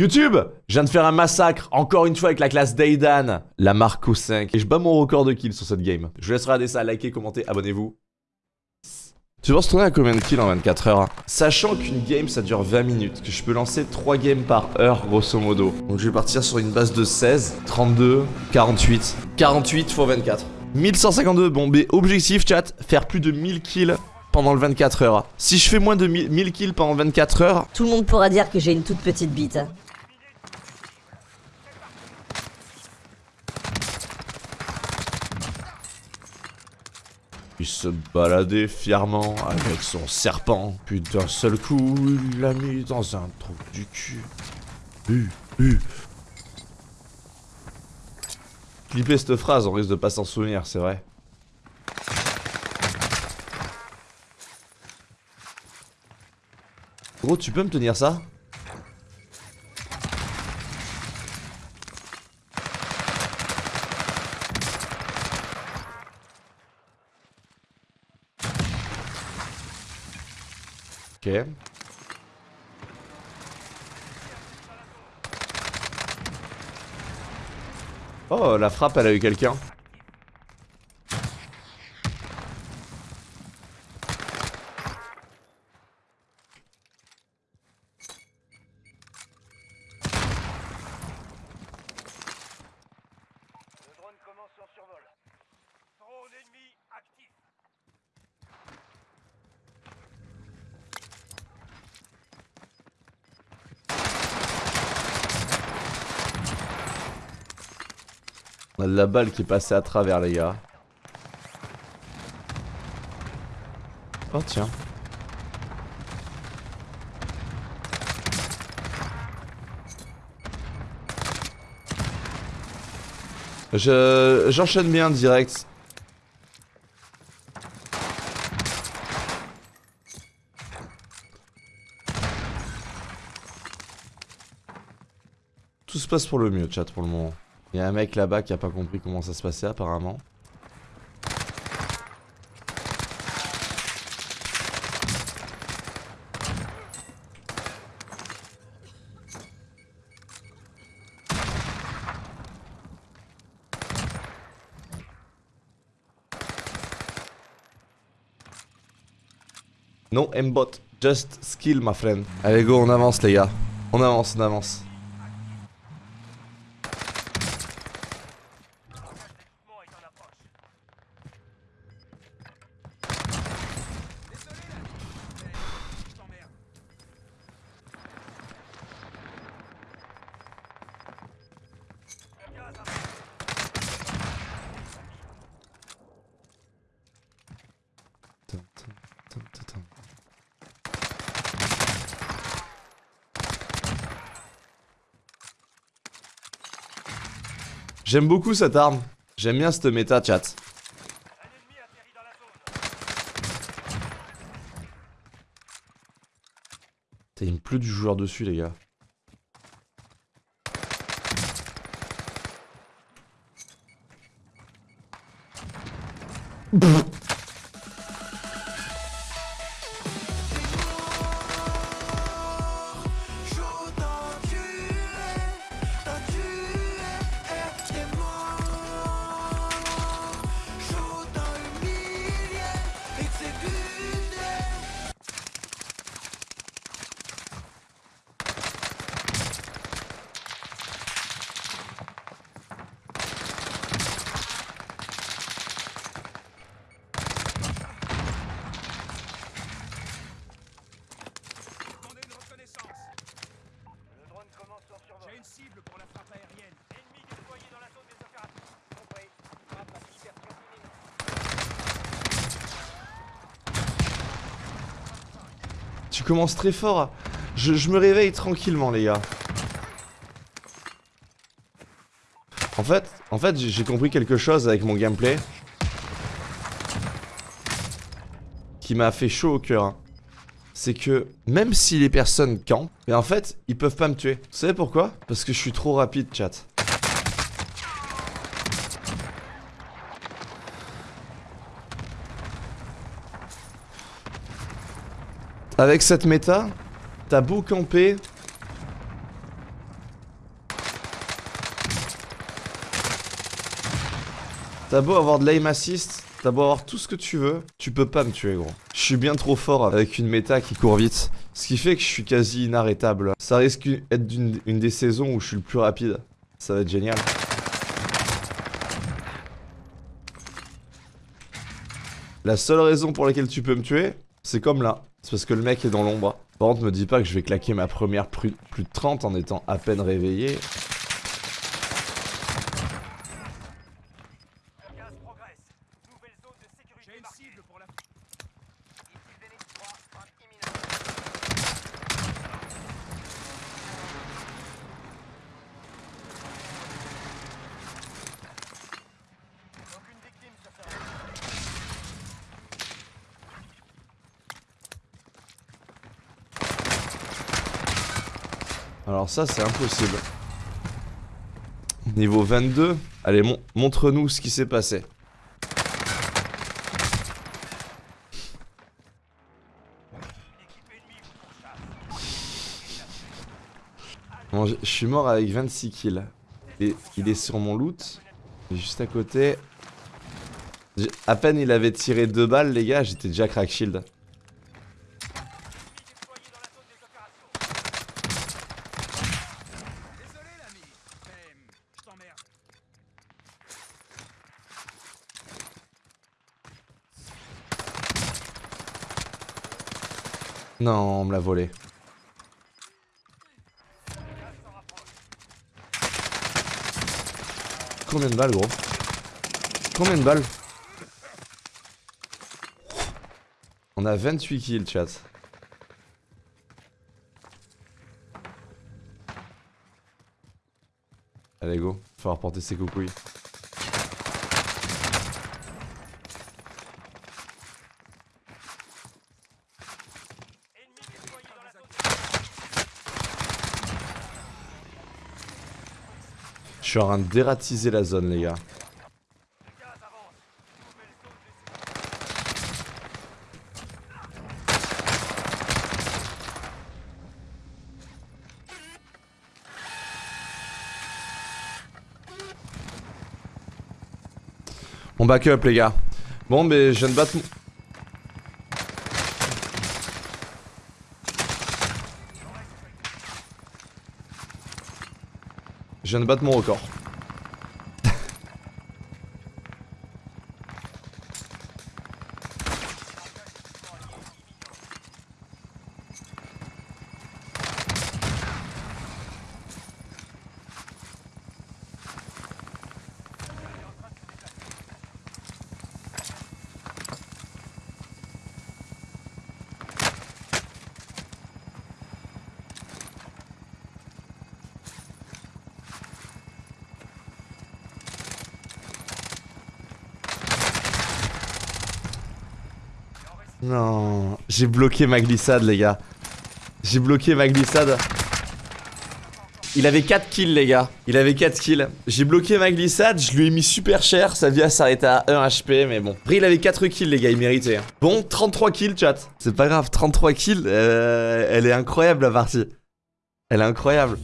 YouTube Je viens de faire un massacre, encore une fois avec la classe d'Aidan, la Marco 5. Et je bats mon record de kills sur cette game. Je vous laisse regarder ça, likez, commentez, abonnez-vous. Tu penses tourner à combien de kills en 24 heures Sachant qu'une game ça dure 20 minutes, que je peux lancer 3 games par heure grosso modo. Donc je vais partir sur une base de 16, 32, 48. 48 x 24. 1152, bon mais objectif chat, faire plus de 1000 kills pendant le 24 heures. Si je fais moins de 1000 kills pendant 24 heures... Tout le monde pourra dire que j'ai une toute petite bite. Il se baladait fièrement avec son serpent. Puis d'un seul coup, il l'a mis dans un trou du cul. Clipper cette phrase, on risque de pas s'en souvenir, c'est vrai. Gros, tu peux me tenir ça? Ok. Oh, la frappe, elle a eu quelqu'un. On a de la balle qui est passée à travers, les gars. Oh, tiens. Je j'enchaîne bien direct. Tout se passe pour le mieux, chat, pour le moment. Il y a un mec là-bas qui a pas compris comment ça se passait apparemment. No aimbot, just skill, my friend. Allez, go, on avance, les gars. On avance, on avance. J'aime beaucoup cette arme. J'aime bien cette méta, chat. Putain, Il me pleut du joueur dessus, les gars. Commences très fort. Je, me réveille tranquillement, les gars. En fait, en fait, j'ai j'ai compris quelque chose avec mon gameplay. Qui m'a fait chaud au cœur. hein. C'est que même si les personnes campent, mais en fait, ils peuvent pas me tuer. Vous savez pourquoi? Parce que je suis trop rapide, chat. Avec cette méta, t'as beau camper. T'as beau avoir de l'aim assist, t'as beau avoir tout ce que tu veux, tu peux pas me tuer gros. Je suis bien trop fort avec une méta qui court vite, ce qui fait que je suis quasi inarrêtable. Ça risque d'être une, une des saisons où je suis le plus rapide. Ça va être génial. La seule raison pour laquelle tu peux me tuer, c'est comme là. C'est parce que le mec est dans l'ombre. Par contre, me dis pas que je vais claquer ma première plus, plus de 30 en étant à peine réveillé. Le gaz progresse. Nouvelle zone de sécurité J'ai une marquée. cible pour la... Ici Zenith 3, frappe imminente. Aucune victime sur ce rayon. Alors ça, c'est impossible. Niveau 22. Allez, mon- montre-nous ce qui s'est passé. Bon, je suis mort avec 26 kills. Et il est sur mon loot. Juste à côté. À peine il avait tiré deux balles, les gars, j'étais déjà crack shield. Ennemi déployé dans la zone des opérations. Désolé l'ami, mais je t'emmerde. Non, on me l'a volé. Combien de balles, gros? Combien de balles? On a 28 kills, chat. Allez, go. Faut falloir porter ses coucouilles. Ennemi déployé dans la zone Je suis en train de dératiser la zone, les gars. On backup, les gars. Bon, mais je viens de battre. Je viens de battre mon record. Non, j'ai bloqué ma glissade, les gars. J'ai bloqué ma glissade. Il avait 4 kills, les gars. Il avait 4 kills. J'ai bloqué ma glissade, je lui ai mis super cher. Sa vie a s'arrêté à 1 HP, mais bon. Après, il avait 4 kills, les gars, il méritait. hein. Bon, 33 kills, chat. C'est pas grave, 33 kills. euh, elle est incroyable, la partie. Elle est incroyable.